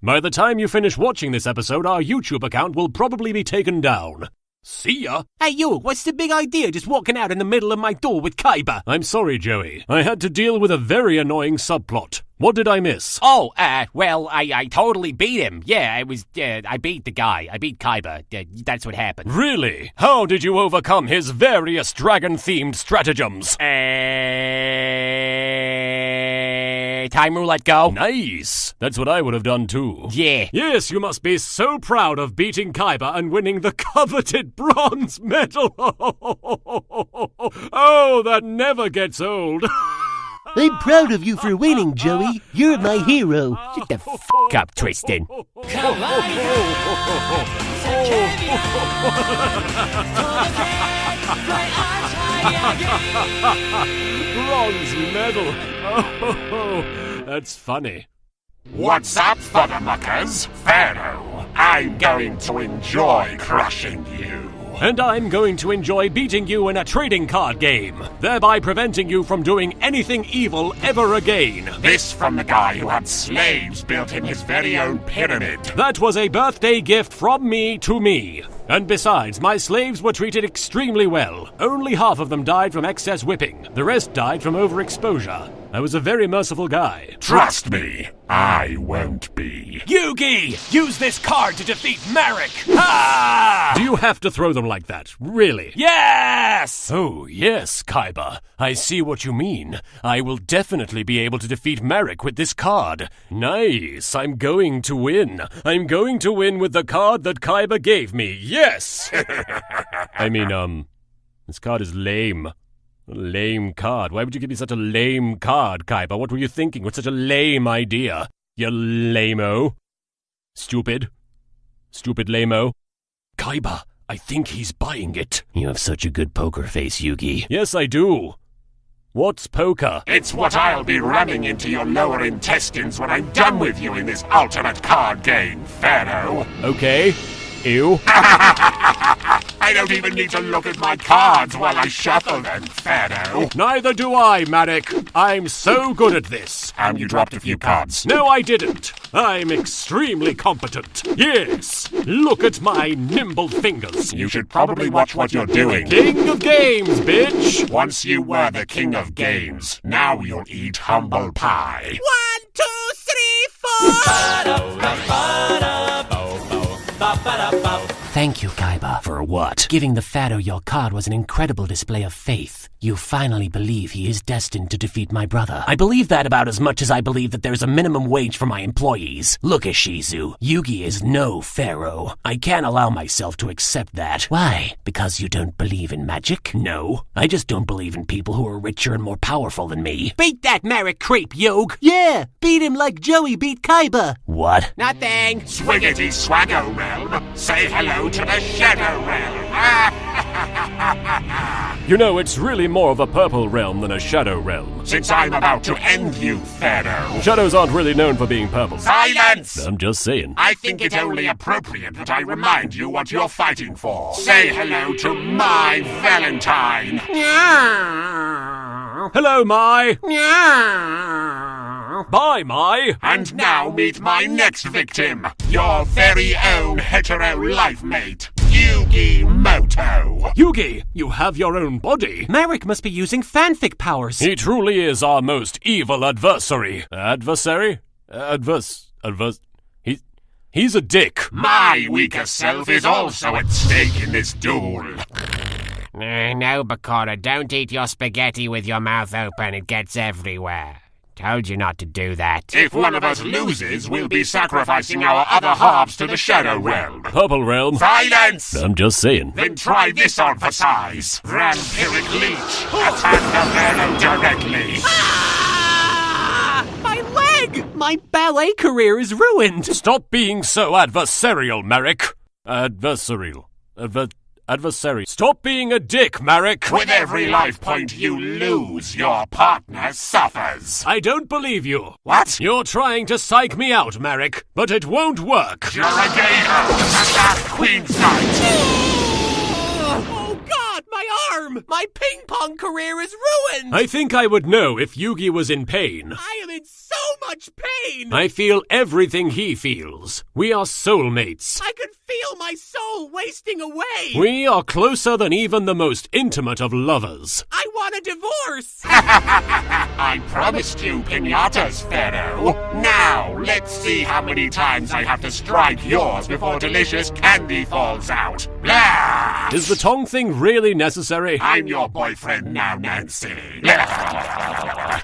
By the time you finish watching this episode, our YouTube account will probably be taken down. See ya! Hey, you, what's the big idea just walking out in the middle of my door with Kaiba? I'm sorry, Joey. I had to deal with a very annoying subplot. What did I miss? Oh, uh, well, I, I totally beat him. Yeah, I was, uh, I beat the guy. I beat Kaiba. Uh, that's what happened. Really? How did you overcome his various dragon themed stratagems? Uh, time roulette go. Nice! That's what I would have done too. Yeah. Yes, you must be so proud of beating Kaiba and winning the coveted bronze medal. oh, that never gets old. I'm proud of you for winning, Joey. You're my hero. Shut the f up, Tristan. bronze medal. Oh, that's funny. What's up, Fuddermuckers? Pharaoh, I'm going to enjoy crushing you. And I'm going to enjoy beating you in a trading card game, thereby preventing you from doing anything evil ever again. This from the guy who had slaves built in his very own pyramid. That was a birthday gift from me to me. And besides, my slaves were treated extremely well. Only half of them died from excess whipping, the rest died from overexposure. I was a very merciful guy. Trust me, I won't be. Yugi! Use this card to defeat Marik! Ah! Do you have to throw them like that? Really? Yes! Oh, yes, Kaiba. I see what you mean. I will definitely be able to defeat Marik with this card. Nice. I'm going to win. I'm going to win with the card that Kaiba gave me. Yes! I mean, um, this card is lame. A lame card. Why would you give me such a lame card, Kaiba? What were you thinking with such a lame idea? You lameo. Stupid. Stupid lameo. Kaiba, I think he's buying it. You have such a good poker face, Yugi. Yes, I do. What's poker? It's what I'll be ramming into your lower intestines when I'm done with you in this ultimate card game, Pharaoh. Okay. Ew. I don't even need to look at my cards while I shuffle them, Pharaoh. Neither do I, Marik. I'm so good at this. And you dropped a few cards. No, I didn't. I'm extremely competent. Yes. Look at my nimble fingers. You should probably watch what you're doing. King of games, bitch. Once you were the king of games, now you'll eat humble pie. One, two, three, four! bop. Thank you, Kaiba. For what? Giving the Pharaoh your card was an incredible display of faith. You finally believe he is destined to defeat my brother. I believe that about as much as I believe that there's a minimum wage for my employees. Look, Ishizu, Yugi is no Pharaoh. I can't allow myself to accept that. Why? Because you don't believe in magic? No. I just don't believe in people who are richer and more powerful than me. Beat that Marik creep, Yog! Yeah, beat him like Joey beat Kaiba. What? Nothing. Swiggity Swaggo Realm, say hello to the Shadow Realm. you know, it's really more of a purple realm than a shadow realm. Since I'm about to end you, Pharaoh. Shadows aren't really known for being purple. Silence! I'm just saying. I think it only appropriate that I remind you what you're fighting for. Say hello to my Valentine. Hello, Mai. Bye, my. And now meet my next victim, your very own hetero life mate. Yugi Moto. Yugi, you have your own body. Marik must be using fanfic powers. He truly is our most evil adversary. Adversary? Adverse. Adverse. He's. He's a dick. My weaker self is also at stake in this duel. Uh, no, Bakura, don't eat your spaghetti with your mouth open. It gets everywhere. Told you not to do that. If one of us loses, we'll be sacrificing our other halves to the Shadow Realm. Purple Realm? Silence! I'm just saying. Then try this on for size. Vampiric Leech. Attack the Pharaoh directly. Ah! My leg! My ballet career is ruined. Stop being so adversarial, Marik. Adversarial. Adver- adversary. Stop being a dick, Marik! With every life point you lose, your partner suffers. I don't believe you. What? You're trying to psych me out, Marik, but it won't work. You're a gator, and that Queen's Knight. Oh, God! My arm! My ping pong career is ruined! I think I would know if Yugi was in pain. I am in so much pain! I feel everything he feels. We are soulmates. I could feel my soul wasting away! We are closer than even the most intimate of lovers. I want a divorce! I promised you pinatas, Pharaoh. Now, let's see how many times I have to strike yours before delicious candy falls out. Blah! Is the tongue thing really necessary? I'm your boyfriend now, Nancy.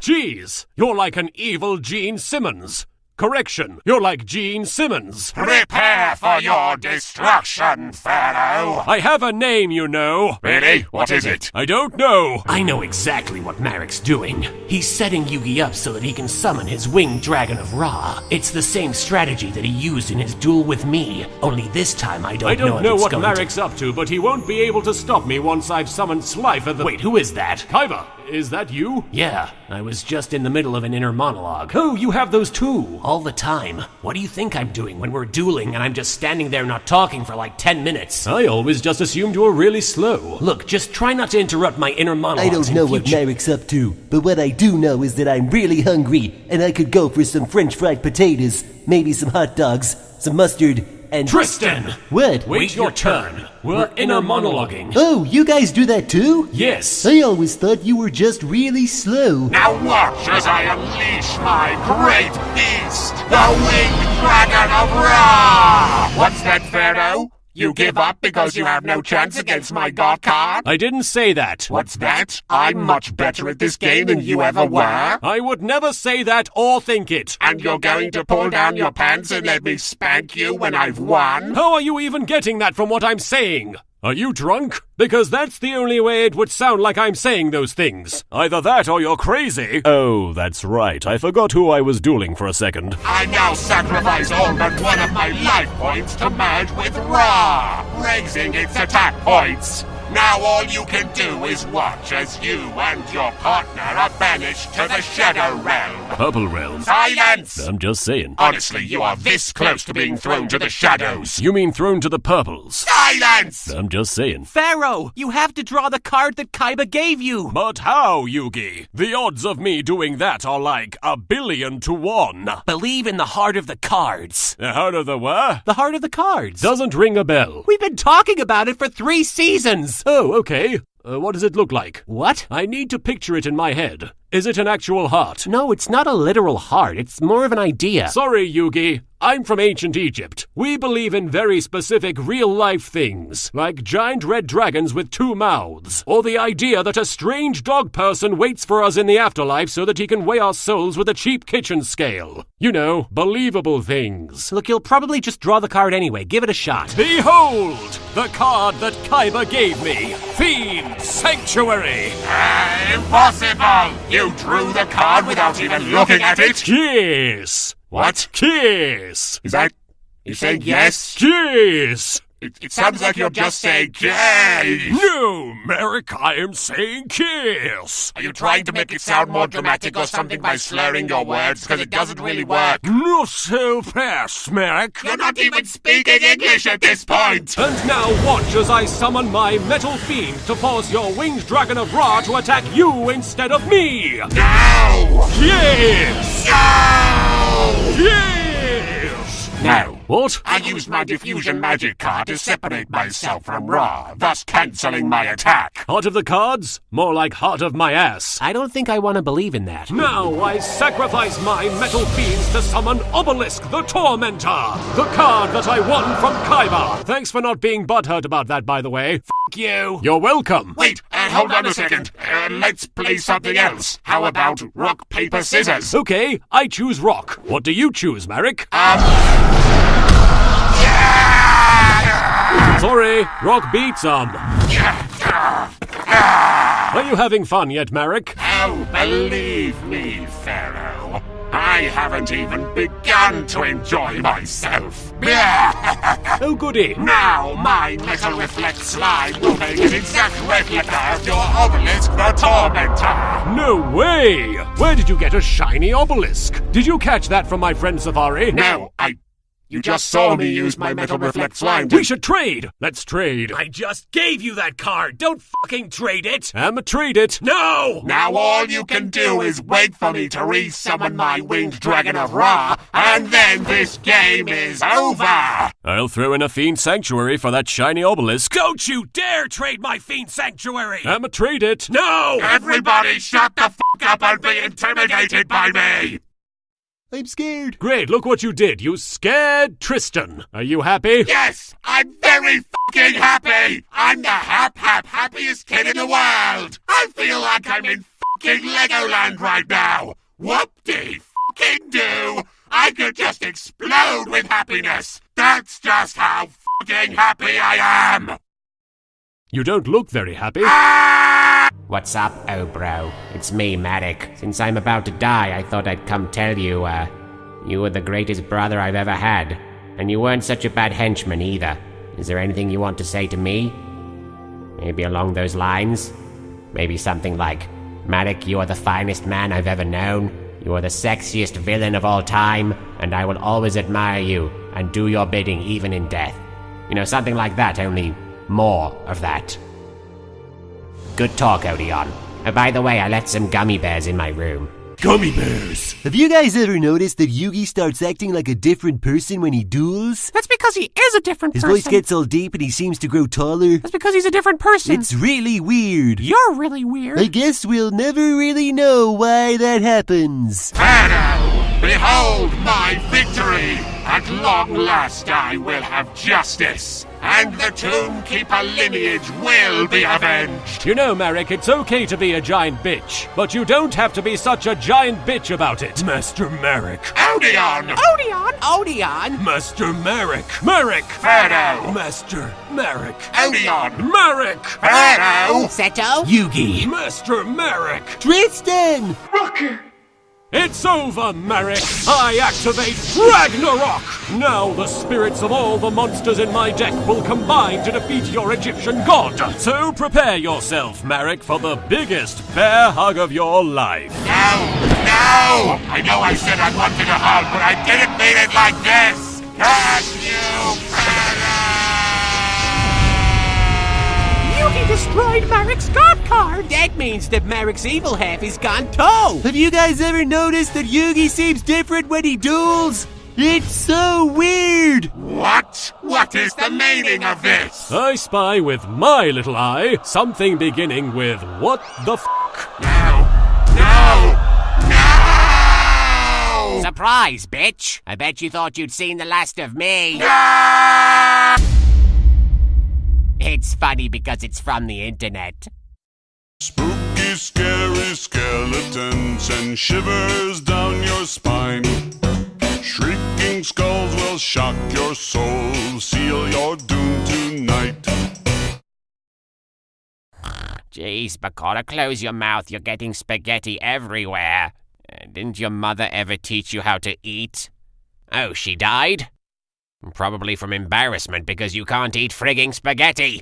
Jeez, you're like an evil Gene Simmons. Correction, you're like Gene Simmons. Prepare for your destruction, Pharaoh. I have a name, you know. Really? What is it? I don't know. I know exactly what Marik's doing. He's setting Yugi up so that he can summon his winged dragon of Ra. It's the same strategy that he used in his duel with me, only this time I don't, know I don't if know it's what going Marik's up to, but he won't be able to stop me once I've summoned Slifer the. Wait, who is that? Kaiba, is that you? Yeah, I was just in the middle of an inner monologue. Oh, you have those too. All the time. What do you think I'm doing when we're dueling and I'm just standing there not talking for like 10 minutes? I always just assumed you were really slow. Look, just try not to interrupt my inner monologue. I don't know what future. Marik's up to, but what I do know is that I'm really hungry, and I could go for some French fried potatoes, maybe some hot dogs, some mustard, and. Tristan! What? Wait your turn. We're inner monologuing. Oh, you guys do that too? Yes. I always thought you were just really slow. Now watch as I unleash my great beast, the winged dragon of Ra! What's that, Pharaoh? You give up because you have no chance against my god card? I didn't say that. What's that? I'm much better at this game than you ever were. I would never say that or think it. And you're going to pull down your pants and let me spank you when I've won? How are you even getting that from what I'm saying? Are you drunk? Because that's the only way it would sound like I'm saying those things. Either that or you're crazy. Oh, that's right. I forgot who I was dueling for a second. I now sacrifice all but one of my life points to merge with Ra, raising its attack points. Now all you can do is watch as you and your partner are banished to the Shadow Realm. Purple Realm. Silence! I'm just saying. Honestly, you are this close to being thrown to the shadows. You mean thrown to the purples? Silence! I'm just saying. Pharaoh, you have to draw the card that Kaiba gave you. But how, Yugi? The odds of me doing that are like a billion to one. Believe in the heart of the cards. The heart of the what? The heart of the cards. Doesn't ring a bell. We've been talking about it for three seasons. Oh, okay. Uh, what does it look like? What? I need to picture it in my head. Is it an actual heart? No, it's not a literal heart. It's more of an idea. Sorry, Yugi. I'm from ancient Egypt. We believe in very specific real life things, like giant red dragons with two mouths, or the idea that a strange dog person waits for us in the afterlife so that he can weigh our souls with a cheap kitchen scale. You know, believable things. Look, you'll probably just draw the card anyway. Give it a shot. Behold, the card that Kaiba gave me Fiend Sanctuary! Ah, impossible! You drew the card without even looking at it? Kiss! What? Kiss! Is that. You saying yes? Kiss! It, it sounds like you're just saying yes. No, Marik, I am saying kiss! Are you trying to make it sound more dramatic or something by slurring your words? Because it doesn't really work. Not so fast, Marik! You're not even speaking English at this point! And now watch as I summon my Metal Fiend to force your Winged Dragon of Ra to attack you instead of me! No! Yes! No! Yes! No. What? I used my diffusion magic card to separate myself from Ra, thus cancelling my attack. Heart of the cards? More like heart of my ass. I don't think I want to believe in that. Now I sacrifice my metal fiends to summon Obelisk the Tormentor, the card that I won from Kaiba. Thanks for not being butthurt about that, by the way. F you. You're welcome. Wait, uh, hold on a second. Uh, let's play something else. How about rock, paper, scissors? Okay, I choose rock. What do you choose, Marik? Sorry, rock beats um. Are you having fun yet, Marik? Oh, believe me, Pharaoh. I haven't even begun to enjoy myself. Oh, goody. now, my metal reflect slime will make an exact replica of your obelisk the tormentor. No way! Where did you get a shiny obelisk? Did you catch that from my friend Safari? No, I. You just saw me use my metal reflect slime to- We should trade! Let's trade. I just gave you that card. Don't fucking trade it. I'ma trade it. No! Now all you can do is wait for me to re-summon my winged dragon of Ra, and then this game is over! I'll throw in a fiend sanctuary for that shiny obelisk. Don't you dare trade my fiend sanctuary. I'ma trade it. no! Everybody shut the fuck up and be intimidated by me! I'm scared. Great, look what you did. You scared Tristan. Are you happy? Yes, I'm very fucking happy! I'm the hap hap happiest kid in the world! I feel like I'm in fucking Legoland right now! Whoop-de fucking do! I could just explode with happiness! That's just how fucking happy I am! You don't look very happy. Ah! What's up, oh bro? It's me, Matic. Since I'm about to die, I thought I'd come tell you, uh, you were the greatest brother I've ever had. And you weren't such a bad henchman either. Is there anything you want to say to me? Maybe along those lines? Maybe something like, Matic, you are the finest man I've ever known. You are the sexiest villain of all time, and I will always admire you and do your bidding even in death. You know, something like that, only more of that. Good talk, Odion. Oh, by the way, I left some gummy bears in my room. Gummy bears. Have you guys ever noticed that Yugi starts acting like a different person when he duels? That's because he is a different person. His person. voice gets all deep and he seems to grow taller. That's because he's a different person. It's really weird. You're really weird. I guess we'll never really know why that happens. Pharaoh, behold my victory! At long last I will have justice, and the Tomb Keeper lineage will be avenged! You know, Marik, it's okay to be a giant bitch, but you don't have to be such a giant bitch about it. Master Marik. Odion! Odion! Odion! Master Marik. Marik. Pharaoh! Master Marik. Odion! Marik. Pharaoh! Seto? Yugi. Master Marik. Tristan! It's over, Marik! I activate Ragnarok! Now the spirits of all the monsters in my deck will combine to defeat your Egyptian god! So prepare yourself, Marik, for the biggest bear hug of your life! No! No! I know I said I wanted a hug, but I didn't mean it like this! Can you, Pharaoh? Destroyed Marik's god card. That means that Marik's evil half is gone too! Have you guys ever noticed that Yugi seems different when he duels? It's so weird! What? What is the meaning of this? I spy with my little eye something beginning with what the f? No! No! No! Surprise, bitch! I bet you thought you'd seen the last of me. Ah! It's funny because it's from the internet. Spooky, scary skeletons send shivers down your spine. Shrieking skulls will shock your soul, seal your doom tonight. Jeez, Bakura, close your mouth. You're getting spaghetti everywhere. Uh, didn't your mother ever teach you how to eat? Oh, she died? Probably from embarrassment because you can't eat frigging spaghetti.